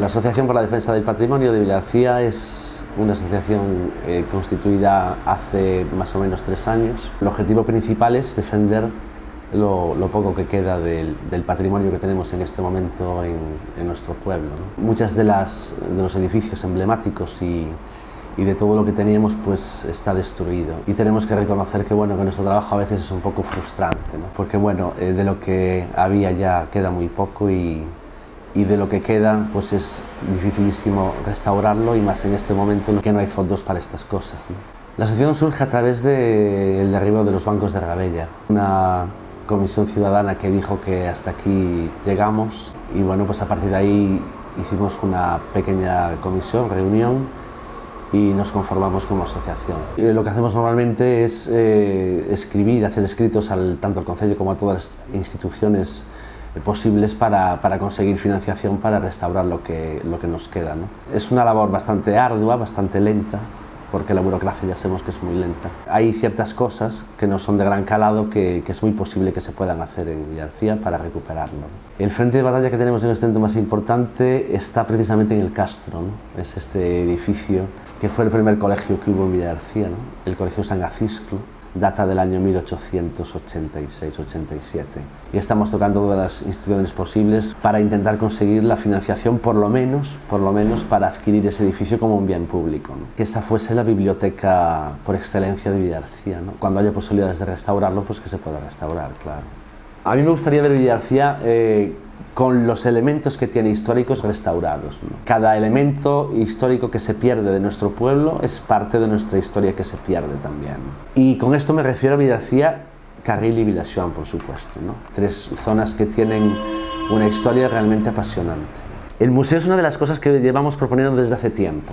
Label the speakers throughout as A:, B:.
A: La Asociación por la Defensa del Patrimonio de Villarcía es una asociación eh, constituida hace más o menos tres años. El objetivo principal es defender lo, poco que queda del, patrimonio que tenemos en este momento en, nuestro pueblo. Muchas de, las, de los edificios emblemáticos y, y de todo lo que teníamos pues está destruido y tenemos que reconocer que bueno que nuestro trabajo a veces es un poco frustrante ¿no? porque bueno eh, de lo que había ya queda muy poco y, y de lo que queda pues es dificilísimo restaurarlo y más en este momento que no hay fondos para estas cosas. La asociación surge a través del derribo de los bancos de Rabella, una comisión ciudadana que dijo que hasta aquí llegamos y bueno pues a partir de ahí hicimos una pequeña comisión, reunión y nos conformamos como asociación. Lo que hacemos normalmente es eh, escribir, hacer escritos al, tanto al Consejo como a todas las instituciones posibles para, para, conseguir financiación para restaurar lo que, lo que nos queda. ¿no? Es una labor bastante ardua, bastante lenta, porque la burocracia ya sabemos que es muy lenta. Hay ciertas cosas que no son de gran calado que, que es muy posible que se puedan hacer en Villarcía para recuperarlo. El frente de batalla que tenemos en este momento más importante está precisamente en el Castro, ¿no? es este edificio que fue el primer colegio que hubo en Villarcía, ¿no? el Colegio San Gacisclo, data del año 1886-87 y estamos tocando todas las instituciones posibles para intentar conseguir la financiación por lo menos, por lo menos para adquirir ese edificio como un bien público, que esa fuese la biblioteca por excelencia de Villarcía. Cuando haya posibilidades de restaurarlo, pues que se pueda restaurar, claro. A mí me gustaría ver Villarcía eh, con los elementos que tiene históricos restaurados. Cada elemento histórico que se pierde de nuestro pueblo es parte de nuestra historia que se pierde también. Y con esto me refiero a Villarcía, Carril y Villachuan, por supuesto. Tres zonas que tienen una historia realmente apasionante. El museo es una de las cosas que llevamos proponiendo desde hace tiempo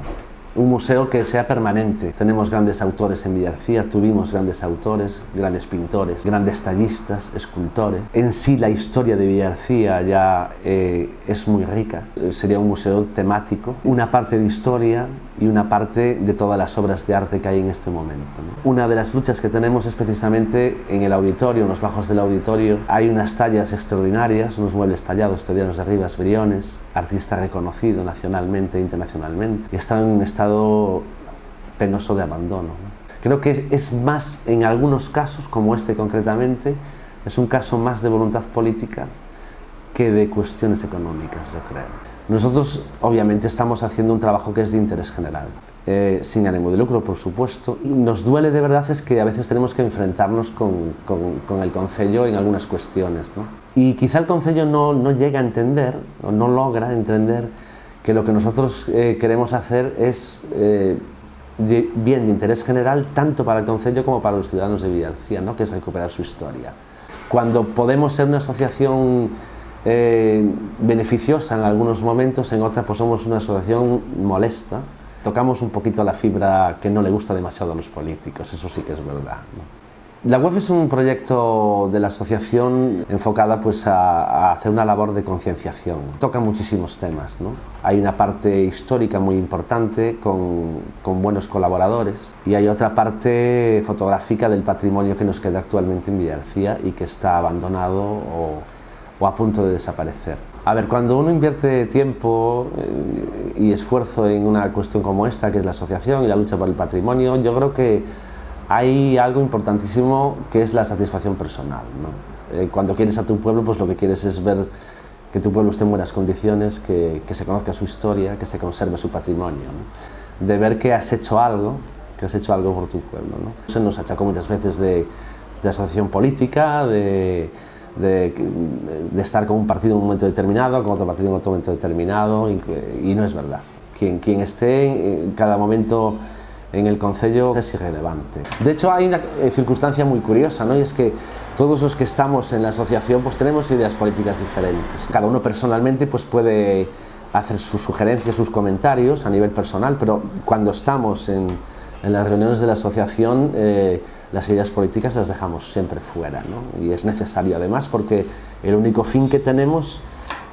A: un museo que sea permanente. Tenemos grandes autores en Villarcía, tuvimos grandes autores, grandes pintores, grandes tallistas, escultores. En sí la historia de Villarcía ya eh, es muy rica. Sería un museo temático, una parte de historia y una parte de todas las obras de arte que hay en este momento. Una de las luchas que tenemos es precisamente en el auditorio, en los bajos del auditorio, hay unas tallas extraordinarias, unos muebles tallados, estudianos de Rivas Briones, artista reconocido nacionalmente e internacionalmente, y está en un estado penoso de abandono. Creo que es más, en algunos casos, como este concretamente, es un caso más de voluntad política que de cuestiones económicas, yo creo. Nosotros obviamente estamos haciendo un trabajo que es de interés general, eh, sin ánimo de lucro por supuesto. Y nos duele de verdad es que a veces tenemos que enfrentarnos con, el Concello en algunas cuestiones. ¿no? Y quizá el Concello no, no, llega a entender, o no logra entender que lo que nosotros eh, queremos hacer es eh, bien de interés general tanto para el Concello como para los ciudadanos de Villarcía, ¿no? que es recuperar su historia. Cuando podemos ser una asociación eh, beneficiosa en algunos momentos, en otras pues somos una asociación molesta. Tocamos un poquito la fibra que no le gusta demasiado a los políticos, eso sí que es verdad. La web es un proyecto de la asociación enfocada pues, a, hacer una labor de concienciación. Toca muchísimos temas. ¿no? Hay una parte histórica muy importante con, con, buenos colaboradores y hay otra parte fotográfica del patrimonio que nos queda actualmente en Villarcía y que está abandonado o o a punto de desaparecer. A ver, cuando uno invierte tiempo eh, y esfuerzo en una cuestión como esta, que es la asociación y la lucha por el patrimonio, yo creo que hay algo importantísimo que es la satisfacción personal. Eh, cuando quieres a tu pueblo, pues lo que quieres es ver que tu pueblo esté en buenas condiciones, que, se conozca su historia, que se conserve su patrimonio. De ver que has hecho algo, que has hecho algo por tu pueblo. ¿no? Se nos achacó muchas veces de, de asociación política, de de, estar con un partido en un momento determinado, con otro partido en otro momento determinado, y, no es verdad. Quien, quien esté en cada momento en el Concello es irrelevante. De hecho, hay una eh, circunstancia muy curiosa, ¿no? y es que todos los que estamos en la asociación pues tenemos ideas políticas diferentes. Cada uno personalmente pues puede hacer sus sugerencias, sus comentarios a nivel personal, pero cuando estamos en, en las reuniones de la asociación eh, las ideas políticas las dejamos siempre fuera y es necesario además porque el único fin que tenemos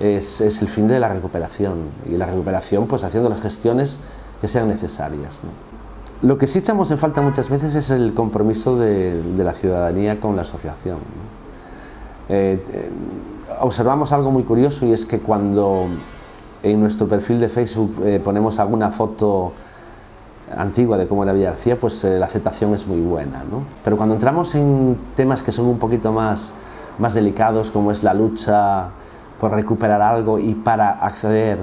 A: es, el fin de la recuperación y la recuperación pues haciendo las gestiones que sean necesarias. Lo que sí echamos en falta muchas veces es el compromiso de, la ciudadanía con la asociación. Eh, eh, observamos algo muy curioso y es que cuando en nuestro perfil de Facebook eh, ponemos alguna foto antigua de cómo Villa García, pues eh, la aceptación es muy buena. ¿no? Pero cuando entramos en temas que son un poquito más, más delicados, como es la lucha por recuperar algo y para acceder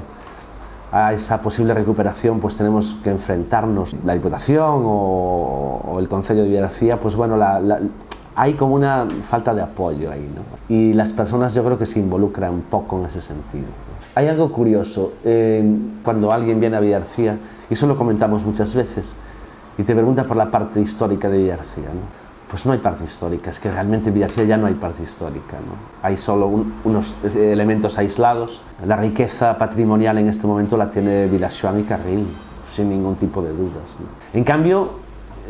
A: a esa posible recuperación pues tenemos que enfrentarnos la Diputación o, el Consejo de Villa García, pues bueno, hay como una falta de apoyo ahí. ¿no? Y las personas yo creo que se involucran un poco en ese sentido. Hay algo curioso, eh, cuando alguien viene a Villarcía, y eso lo comentamos muchas veces, y te pregunta por la parte histórica de Villarcía, ¿no? pues no hay parte histórica, es que realmente en Villarcía ya no hay parte histórica, ¿no? hay solo unos elementos aislados. La riqueza patrimonial en este momento la tiene Vilachuan y Carril, sin ningún tipo de dudas. En cambio,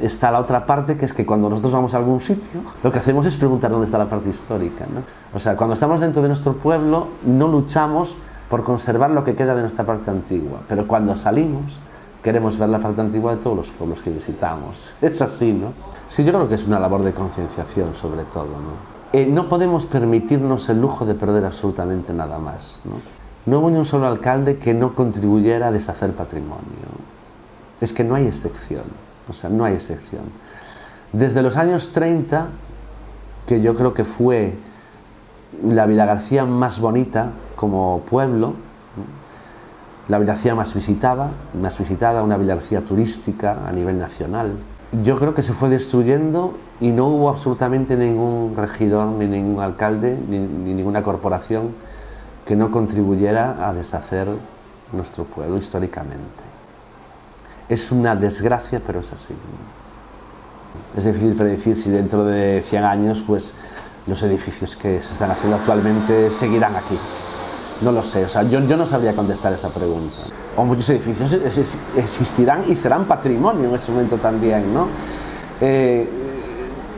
A: está la otra parte, que es que cuando nosotros vamos a algún sitio, lo que hacemos es preguntar dónde está la parte histórica. ¿no? O sea, cuando estamos dentro de nuestro pueblo, no luchamos por conservar lo que queda de nuestra parte antigua. Pero cuando salimos, queremos ver la parte antigua de todos los pueblos que visitamos. Es así, ¿no? Sí, yo creo que es una labor de concienciación, sobre todo, ¿no? Eh, no podemos permitirnos el lujo de perder absolutamente nada más, ¿no? No hubo ni un solo alcalde que no contribuyera a deshacer patrimonio. Es que no hay excepción, o sea, no hay excepción. Desde los años 30, que yo creo que fue la Villa García más bonita como pueblo, la Villa García más visitada, más visitada, una Villa García turística a nivel nacional. Yo creo que se fue destruyendo y no hubo absolutamente ningún regidor, ni ningún alcalde, ni, ninguna corporación que no contribuyera a deshacer nuestro pueblo históricamente. Es una desgracia, pero es así. Es difícil predecir si dentro de 100 años pues, los edificios que se están haciendo actualmente seguirán aquí. No lo sé, o sea, yo, yo no sabría contestar esa pregunta. O muchos edificios existirán y serán patrimonio en ese momento también, ¿no? Eh,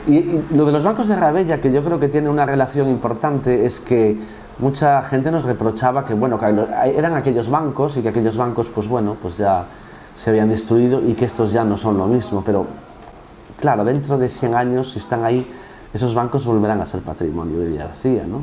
A: y, lo de los bancos de Rabella, que yo creo que tiene una relación importante, es que mucha gente nos reprochaba que, bueno, que eran aquellos bancos y que aquellos bancos, pues bueno, pues ya se habían destruido y que estos ya no son lo mismo, pero claro, dentro de 100 años, si están ahí, esos bancos volverán a ser patrimonio de Villarcía, ¿no?